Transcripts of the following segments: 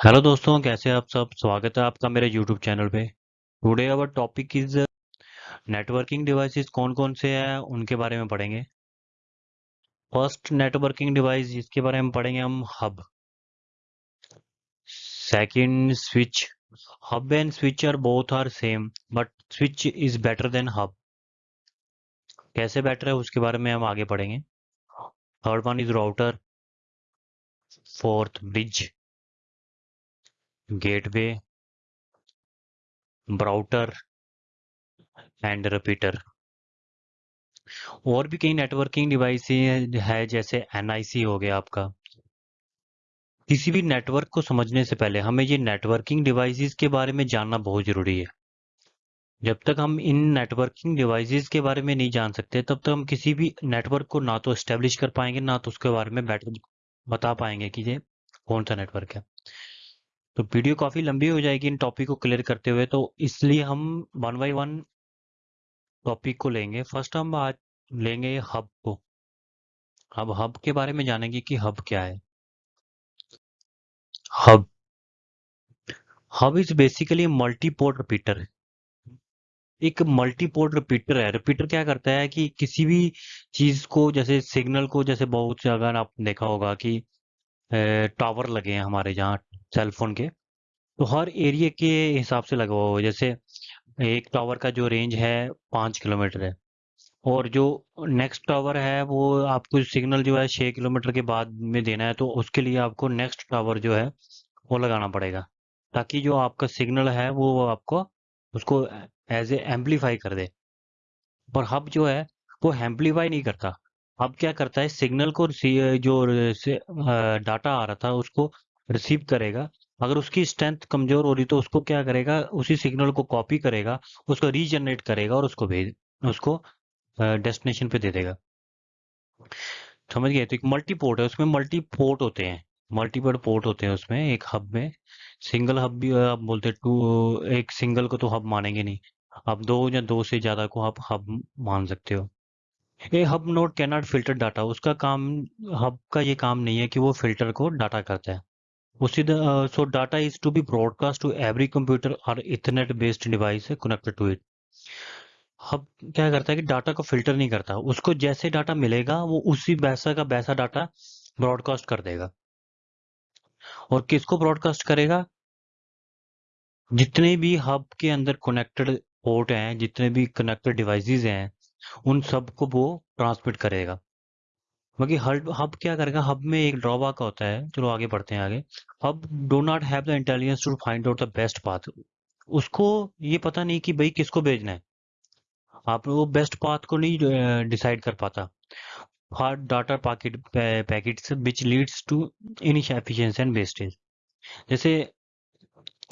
Hello दोस्तों, कैसे आप सब? स्वागत है आपका मेरे यूट्यूब चैनल पे। Today our topic is networking devices कौन कौन से हैं, उनके बारे में पढ़ेंगे। फ़र्स्ट नेटवर्किंग डिवाइस जिसके बारे में पढ़ेंगे हम hub second switch hub and switch are both are same but switch is better than hub कैसे बेटर है उसके बारे में हम आगे पढ़ेंगे। Third one is router fourth bridge gateway, brouter and repeater. और भी कई नेटवर्किंग डिवाइस है, जैसे एनआईसी हो गया आपका। किसी भी नेटवर्क को समझने से पहले हमें ये नेटवर्किंग डिवाइसेस के बारे में जानना बहुत ज़रूरी है। जब तक हम इन नेटवर्किंग डिवाइसेस के बारे में नहीं जान सकते, तब तक हम किसी भी नेटवर्क को ना तो एस्टेब्लिश कर पाएँगे, ना तो उसके बारे में बेटर बता पाएँगे कि ये कौन सा नेटवर्क है। तो वीडियो काफ़ी लंबी हो जाएगी इन टॉपिक को क्लियर करते हुए तो इसलिए हम वन बाई वन टॉपिक को लेंगे। फ़र्स्ट हम आज लेंगे हब को। अब हब के बारे में जानेंगे कि हब क्या है। Hub hub is basically multi port repeater एक मल्टी पोर्ट रिपीटर है। रिपीटर क्या करता है कि किसी भी चीज़ को, जैसे सिग्नल को, जैसे बहुत अगर आप देखा होगा कि टावर लगे हैं हमारे जहाँ। सेलफोन के। तो हर एरिया के हिसाब से लगा हुआ जैसे एक टावर का जो रेंज है, पाँच किलोमीटर है। और जो नेक्स्ट टावर है, वो आपको सिग्नल जो है छः किलोमीटर के बाद में देना है तो उसके लिए आपको नेक्स्ट टावर जो है, वो लगाना पड़ेगा। ताकि जो आपका सिग्नल है, वो आपको उसको एज ए एम्पलीफाई कर दे। और हब जो है, वो एम्पलीफाई नहीं करता। हब क्या करता है? सिग्नल को जो डाटा आ रहा था, उसको रिसीव करेगा, अगर उसकी स्ट्रेंथ कमज़ोर हो रही तो उसको क्या करेगा, उसी सिग्नल को कॉपी करेगा, उसको रीजनरेट करेगा और उसको भेज, उसको डेस्टिनेशन पे दे देगा। समझ गए? तो एक मल्टी पोर्ट है, उसमें मल्टी पोर्ट होते हैं। मल्टीपल पोर्ट होते हैं उसमें, एक हब में। सिंगल हब भी आप बोलते हैं टू एक सिंगल को तो हब मानेंगे नहीं। आप दो या दो से ज़्यादा को आप हब मान सकते हो। A hub not cannot filter data उसका काम हब का ये काम नहीं है कि वो फ़िल्टर को डाटा करता है। So data is to be broadcast to every computer और इथरनेट बेस्ड डिवाइस है कनेक्टेड टू इट हब क्या करता है कि डाटा को फ़िल्टर नहीं करता। उसको जैसे डाटा मिलेगा, वो उसी वैसा का वैसा डाटा ब्रॉडकास्ट कर देगा। और किसको ब्रॉडकास्ट करेगा? जितने भी हब के अंदर कनेक्टेड पोर्ट हैं, जितने भी कनेक्टेड डिवाइसेस हैं, उन सबको वो ट्रांसमिट करेगा। बाकी हब हब क्या करेगा? हब में एक ड्रॉबैक होता है। चलो आगे बढ़ते हैं आगे। Hub do not have the intelligence to find out the best path उसको ये पता नहीं कि भाई किसको भेजना है। आप वो बेस्ट पाथ को नहीं डिसाइड कर पाता। Hard data packet packets which leads to inefficiency and wastage जैसे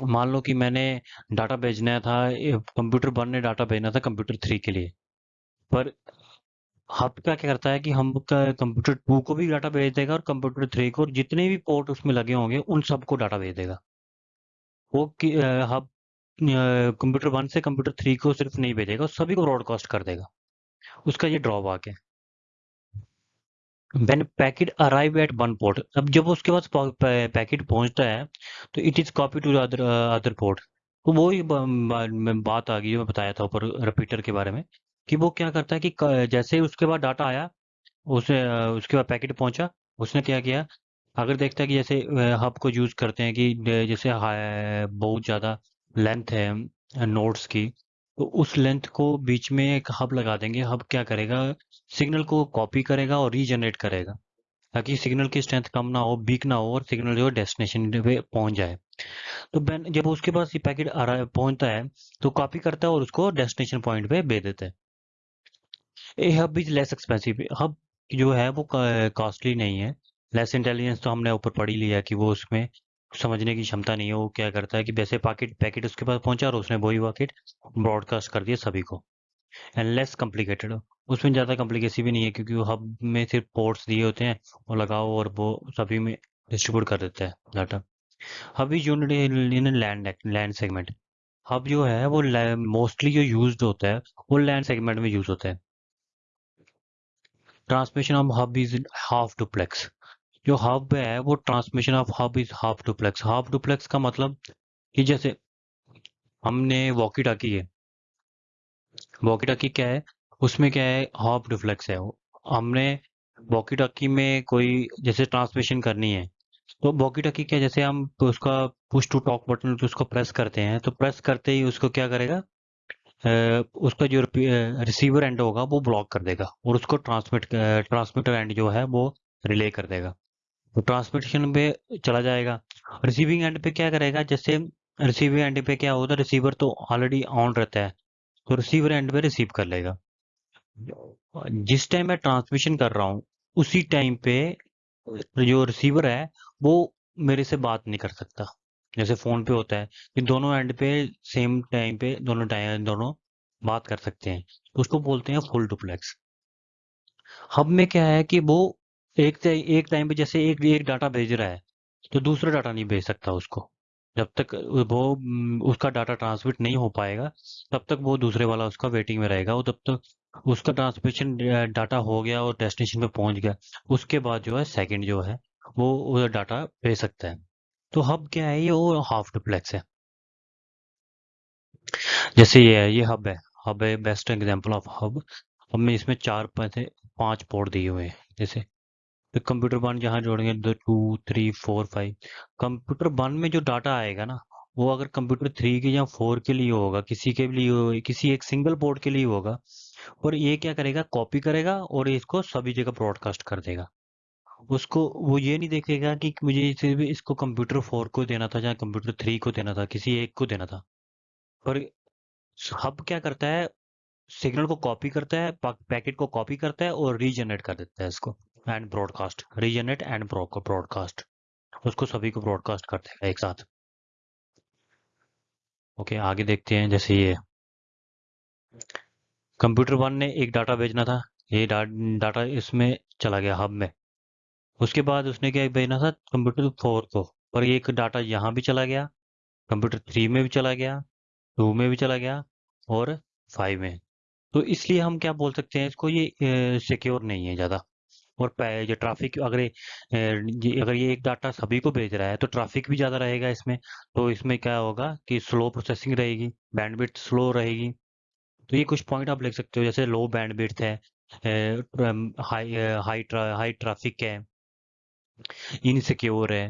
मान लो कि मैंने डाटा भेजना था कंप्यूटर वन ने डाटा भेजना था कंप्यूटर थ्री के लिए। पर हब का क्या करता है कि हम कंप्यूटर टू को भी डाटा भेज देगा और कंप्यूटर थ्री को जितने भी पोर्ट उसमें लगे होंगे, उन सबको डाटा भेज देगा। वो हब कंप्यूटर वन से कंप्यूटर थ्री को सिर्फ़ नहीं भेजेगा सभी को ब्रॉडकास्ट कर देगा। उसका ये ड्रॉबैक है। When packet arrive at one port अब जब उसके पास पैकेट पहुँचता है तो it is copy to other other port तो वो ही बात आ गई जो मैं बताया था ऊपर रिपीटर के बारे में। कि वो क्या करता है कि जैसे ही उसके बाद डाटा आया, उसे, उसके बाद पैकेट पहुँचा, उसने क्या किया, अगर देखता है कि जैसे हब को यूज़ करते हैं कि जैसे बहुत ज़्यादा लेंथ है नोट्स की तो उस लेंथ को बीच में एक हब लगा देंगे। हब क्या करेगा? सिग्नल को कॉपी करेगा और रीजनरेट करेगा, ताकि सिग्नल की स्ट्रेंथ कम ना हो वीक ना हो और सिग्नल जो है डेस्टिनेशन पे पहुँच जाए। तो जब उसके पास ये पैकेट पहुँचता है तो कॉपी करता है और उसको डेस्टिनेशन पॉइंट पे भेज देता है। A hub is less expensive hub जो है वो कॉस्टली नहीं है। लेस इंटेलिजेंस तो हमने ऊपर पढ़ ही लिया कि वो उसमें समझने की क्षमता नहीं है, वो क्या करता है कि वैसे पैकेट पैकेट उसके पास पहुँचा और उसने वही पैकेट ब्रॉडकास्ट कर दिया सभी को। एंड लेस कॉम्प्लिकेटेड उसमें ज़्यादा कॉम्प्लिकेसी भी नहीं है क्योंकि वो हब में सिर्फ़ पोर्ट्स दिए होते हैं, वो लगाओ और वो सभी में डिस्ट्रीब्यूट कर देता है data hub is unit in land land segment hub जो है वो मोस्टली जो यूज़ होता है, वो लैंड सेगमेंट में यूज़ होता है। Transmission of hub is half duplex जो हब है, वो transmission of hub is half duplex half duplex का मतलब कि जैसे हमने वॉकी टाकी है। वॉकी टाकी क्या है? उसमें क्या है? हाफ़ डुप्लेक्स है। हमने वॉकी टाकी में कोई जैसे ट्रांसमिशन करनी है। तो वॉकी टाकी क्या जैसे हम तो उसका पुश टू टॉक बटन उसको प्रेस करते हैं तो प्रेस करते ही उसको क्या करेगा? उसका जो रिसीवर एंड होगा, वो ब्लॉक कर देगा और उसको ट्रांसमिट ट्रांसमीटर एंड जो है, वो रिले कर देगा। तो ट्रांसमिशन पे चला जाएगा। रिसीविंग एंड पे क्या करेगा? जैसे रिसीविंग एंड पे क्या होता है रिसीवर तो ऑलरेडी ऑन रहता है तो रिसीवर एंड पे रिसीव कर लेगा। जिस टाइम मैं ट्रांसमिशन कर रहा हूँ, उसी टाइम पे जो रिसीवर है, वो मेरे से बात नहीं कर सकता। जैसे फ़ोन पे होता है कि दोनों एंड पे सेम टाइम पे दोनों टाइम दोनों बात कर सकते हैं। उसको बोलते हैं फुल डुप्लेक्स हब में क्या है कि वो एक एक टाइम पे जैसे एक एक डाटा भेज रहा है तो दूसरा डाटा नहीं भेज सकता उसको। जब तक वो, उसका डाटा ट्रांसमिट नहीं हो पाएगा, तब तक वो दूसरे वाला उसका वेटिंग में रहेगा। वो तब तक उसका ट्रांसमिशन डाटा हो गया और डेस्टिनेशन पे पहुँच गया, उसके बाद जो है सेकंड जो है, वो डाटा भेज सकता है। तो हब क्या है? ये वो हाफ़ डुप्लेक्स है। जैसे ये है, ये हब है। हब है best example of hub hub में इसमें चार पाँच पोर्ट दिए हुए हैं, जैसे। तो कंप्यूटर वन जहाँ जोड़ेंगे, दो two three four five computer one में जो डाटा आएगा ना, वो अगर कंप्यूटर थ्री के या फोर के लिए होगा, किसी के लिए किसी एक सिंगल पोर्ट के लिए होगा, और ये क्या करेगा? कॉपी करेगा और इसको सभी जगह ब्रॉडकास्ट कर देगा। उसको वो ये नहीं देखेगा कि मुझे सिर्फ़ इसको कंप्यूटर फोर को देना था या कंप्यूटर थ्री को देना था किसी एक को देना था। पर हब क्या करता है? सिग्नल को कॉपी करता है पैकेट को कॉपी करता है और रीजनरेट कर देता है इसको and broadcast regenerate and broadcast उसको सभी को ब्रॉडकास्ट करते हैं एक साथ। ओके okay, आगे देखते हैं जैसे ये। कंप्यूटर वन ने एक डाटा भेजना था। ये डाटा इसमें चला गया हब में। उसके बाद उसने क्या भेजना था कंप्यूटर फोर को, और एक डाटा यहाँ भी चला गया कंप्यूटर थ्री में भी चला गया टू में भी चला गया, और फाइव में। तो इसलिए हम क्या बोल सकते हैं, इसको ये सिक्योर नहीं है ज़्यादा। और जो ट्रैफ़िक अगर ये अगर ये एक डाटा सभी को भेज रहा है तो ट्रैफ़िक भी ज़्यादा रहेगा इसमें। तो इसमें क्या होगा कि स्लो प्रोसेसिंग रहेगी बैंडविड्थ स्लो रहेगी। तो ये कुछ पॉइंट आप लिख सकते हो, जैसे लो बैंडविड्थ है हाई हाई हाई ट्रैफ़िक है। इनसिक्योर है,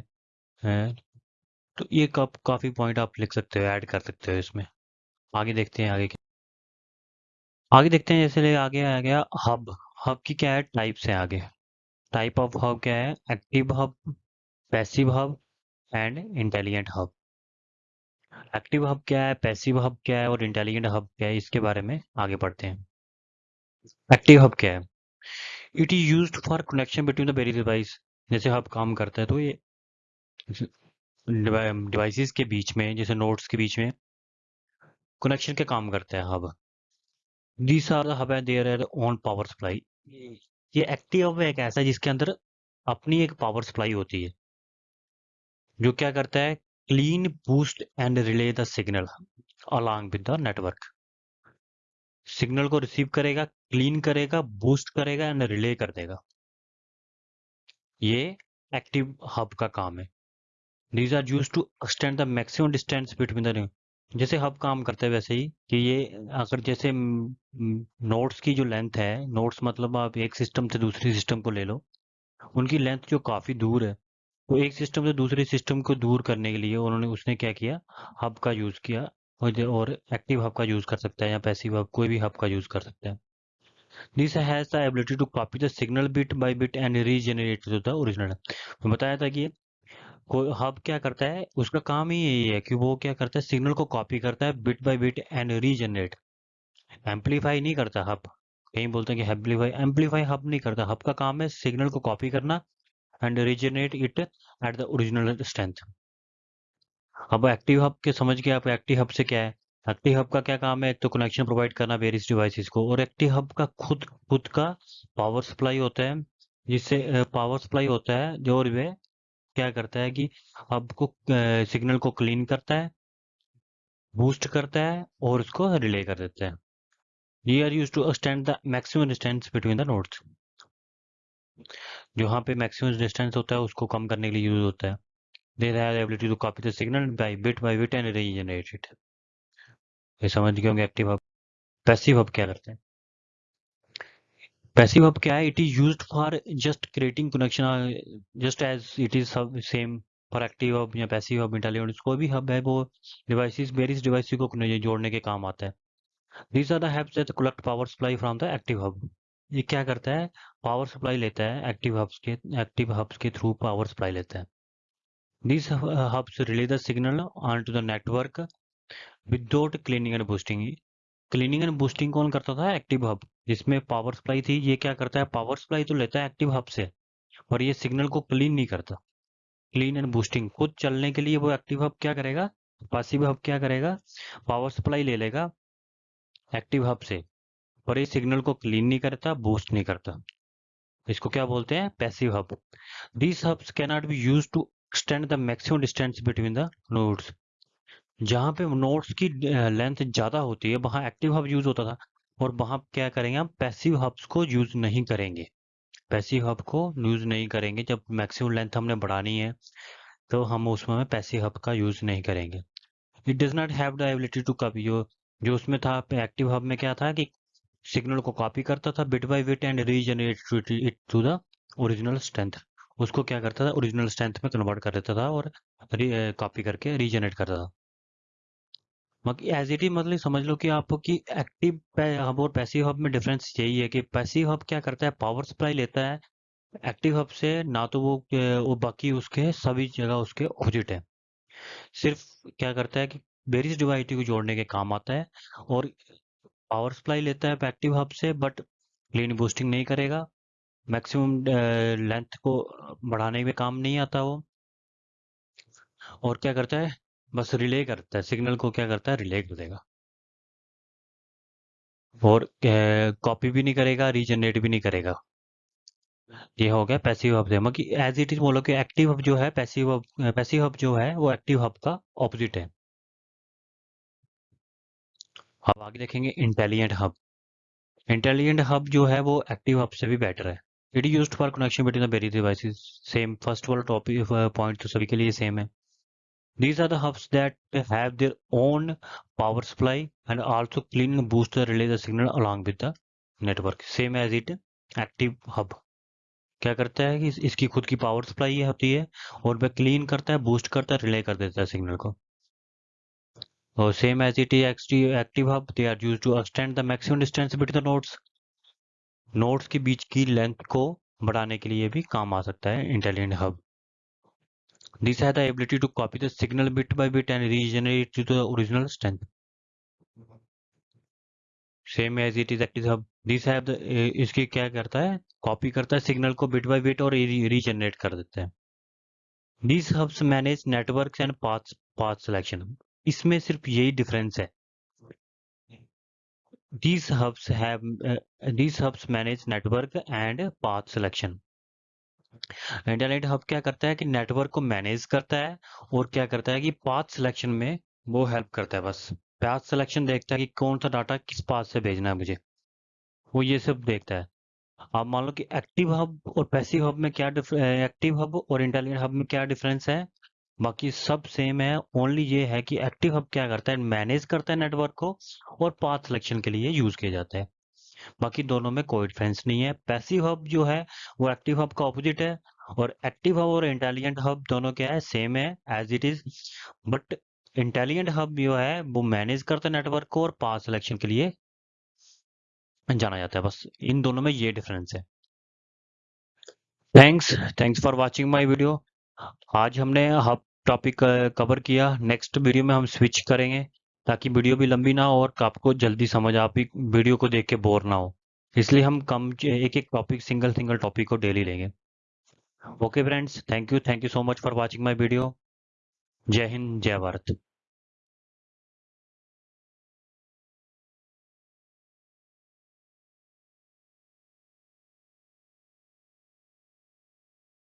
तो ये कब काफ़ी पॉइंट आप लिख सकते हो ऐड कर सकते हो इसमें। आगे देखते हैं आगे आगे देखते हैं जैसे आगे आ गया हब हब की क्या है? टाइप्स है आगे। टाइप ऑफ़ हब क्या है? Active hub passive hub and intelligent hub active hub क्या है? पैसिव हब क्या है? और इंटेलिजेंट हब क्या है? इसके बारे में आगे पढ़ते हैं। एक्टिव हब क्या है? It is use for connection between the very device जैसे हब काम करता है तो ये डिवाइसेस के बीच में, जैसे नोट्स के बीच में कनेक्शन के काम करता है hub. These are hub and there are own power supply ये एक्टिव हब एक ऐसा है जिसके अंदर अपनी एक पावर सप्लाई होती है। जो क्या करता है? Clean boost and relay the signal along with the network signal को रिसीव करेगा क्लीन करेगा बूस्ट करेगा एंड रिले कर देगा। ये एक्टिव हब का काम है। These are use to extend the maximum distance between the ring जैसे हब काम करते हैं वैसे ही कि ये अगर जैसे नोट्स की जो लेंथ है नोट्स मतलब आप एक सिस्टम से दूसरी सिस्टम को ले लो, उनकी लेंथ जो काफ़ी दूर है तो एक सिस्टम से दूसरे सिस्टम को दूर करने के लिए उन्होंने उसने क्या किया? हब का यूज़ किया, और एक्टिव हब का यूज़ कर सकता है या पैसिव हब कोई भी हब का यूज़ कर सकता है। This has the ability to copy the signal bit by bit and regenerate the original बताया था कि हब क्या करता है? उसका काम ही यही है कि वो क्या करता है? सिग्नल को कॉपी करता है bit by bit and regenerate amplify नहीं करता हब कहीं बोलते हैं कि एम्पलीफाई एम्पलीफाई हब नहीं करता। हब का काम है सिग्नल को कॉपी करना and regenerate it at the original strength अब एक्टिव हब के समझ गए आप एक्टिव हब से क्या है? एक्टिव हब का क्या काम है? एक तो कनेक्शन प्रोवाइड करना वेरियस डिवाइसेस को। और एक्टिव हब का खुद खुद का पावर सप्लाई होता है, जिससे पावर सप्लाई होता है, जो वे क्या करता है कि हब को सिग्नल को क्लीन करता है बूस्ट करता है और उसको रिले कर देता है। ये are use to extend the maximum distance between the nodes जहाँ पे मैक्सिमम डिस्टेंस होता है, उसको कम करने के लिए यूज़ होता है। They have ability to copy the signal by bit by bit and regenerate it ये समझ गए होंगे एक्टिव हब पैसिव हब क्या करते हैं? पैसिव हब क्या है? It is used for just creating connection just as it is सब सेम फॉर एक्टिव हब या पैसिव हब इंटेलिजेंट कोई भी हब है, वो डिवाइसेस वेरियस डिवाइसेस को जोड़ने के काम आता है। These are the hubs that collect power supply from the active hub ये क्या करता है? पावर सप्लाई लेता है एक्टिव हब्स के एक्टिव हब्स के थ्रू पावर सप्लाई लेता है। These hubs relay the signal onto the network without cleaning and boosting. Cleaning and boosting कौन करता था? एक्टिव हब, जिसमें पावर सप्लाई थी। ये क्या करता है? पावर सप्लाई तो लेता है एक्टिव हब से, और ये सिग्नल को क्लीन नहीं करता। क्लीन एंड बूस्टिंग, खुद चलने के लिए वो एक्टिव हब क्या करेगा? पासिव हब क्या करेगा? पावर सप्लाई ले लेगा एक्टिव हब से, और ये सिग्नल को क्लीन नहीं करता, बूस्ट नहीं करता। इसको क्या बोलते हैं? Passive hub. These hubs cannot be use to extend the maximum distance between the nodes जहाँ पे नोट्स की लेंथ ज़्यादा होती है, वहाँ एक्टिव हब यूज़ होता था और वहाँ क्या करेंगे हम, पैसिव हब्स को यूज़ नहीं करेंगे। पैसिव हब को यूज़ नहीं करेंगे जब मैक्सिमम लेंथ हमने बढ़ानी है तो हम उसमें पैसिव हब का यूज़ नहीं करेंगे। It does not have the ability to copy, जो जो उसमें था एक्टिव हब में क्या था कि सिग्नल को कॉपी करता था bit by bit and regenerate it to the original strength. उसको क्या करता था, ओरिजिनल स्ट्रेंथ में कन्वर्ट कर देता था और कॉपी करके रीजनरेट करता था। एज इट इज़ मतलब समझ लो कि आपकी एक्टिव हब और पैसिव हब में डिफरेंस यही है कि पैसिव हब क्या करता है? पावर सप्लाई लेता है। एक्टिव हब से ना तो वो, वो बाकी उसके सभी जगह उसके ऑपोजिट है। सिर्फ़ क्या करता है कि वेरियस डिवाइटी को जोड़ने के काम आता है और पावर सप्लाई लेता है एक्टिव हब से बट क्लीन बूस्टिंग नहीं करेगा। मैक्सिमम लेंथ को बढ़ाने में काम नहीं आता वो। और क्या करता है? बस रिले करता है, सिग्नल को क्या करता है, रिले कर देगा। और कॉपी भी नहीं करेगा, रीजनरेट भी नहीं करेगा। ये हो गया पैसिव हब से कि एज इट इज़ बोलो कि एक्टिव हब जो है, पैसिव हब पैसिव हब जो है, वो एक्टिव हब का ऑपोजिट है। अब आगे देखेंगे इंटेलिजेंट हब इंटेलिजेंट हब जो है, वो एक्टिव हब से भी बेटर है। It is used for connection between the various devices same first वाला टॉपिक पॉइंट तो सभी के लिए सेम है। These are the hubs that have their own power supply and also clean and boost the relay the signal along with the network. Same as it, active hub. क्या करता है कि इसकी खुद की पावर सप्लाई होती है और वह क्लीन करता है बूस्ट करता है रिले कर देता है सिग्नल को और same as it is active hub they are use to extend the maximum distance between the nodes nodes के बीच की लेंथ को बढ़ाने के लिए भी काम आ सकता है इंटेलिजेंट हब दिस है the ability to copy the signal bit by bit and regenerate to the original strength same as it is active hub this है इसकी क्या करता है कॉपी करता है सिग्नल को बिट बाय बिट और रीजनरेट कर देता है this hubs manage networks and path path selection इसमें सिर्फ़ यही डिफरेंस है These hubs have uh, these hubs manage network and path selection. Internet hub क्या करता है कि नेटवर्क को मैनेज करता है और क्या करता है कि पाथ सिलेक्शन में वो हेल्प करता है बस। पाथ सिलेक्शन देखता है कि कौन सा डाटा किस पाथ से भेजना है मुझे। वो ये सब देखता है। आप मान लो कि एक्टिव हब और पैसिव हब में क्या एक्टिव हब और इंटेलिजेंट हब में क्या डिफरेंस है? बाकी सब सेम है ओनली ये है कि एक्टिव हब क्या करता है मैनेज करता है नेटवर्क को और पाथ सिलेक्शन के लिए यूज़ किया जाता है। बाकी दोनों में कोई डिफरेंस नहीं है। पैसिव हब जो है, वो एक्टिव हब का ऑपोजिट है और एक्टिव हब और इंटेलिजेंट हब दोनों क्या है सेम है as it is but intelligent hub जो है, वो मैनेज करता है नेटवर्क को और पाथ सिलेक्शन के लिए जाना जाता है। बस इन दोनों में ये डिफरेंस है। Thanks thanks for watching my video आज हमने हब टॉपिक कवर किया। नेक्स्ट वीडियो में हम स्विच करेंगे। ताकि वीडियो भी लंबी ना हो और आपको जल्दी समझ, आप वीडियो को देख के बोर ना हो। इसलिए हम कम एक एक टॉपिक सिंगल सिंगल टॉपिक को डेली लेंगे। Okay friends thank you thank you so much for watching my video जय हिंद जय भारत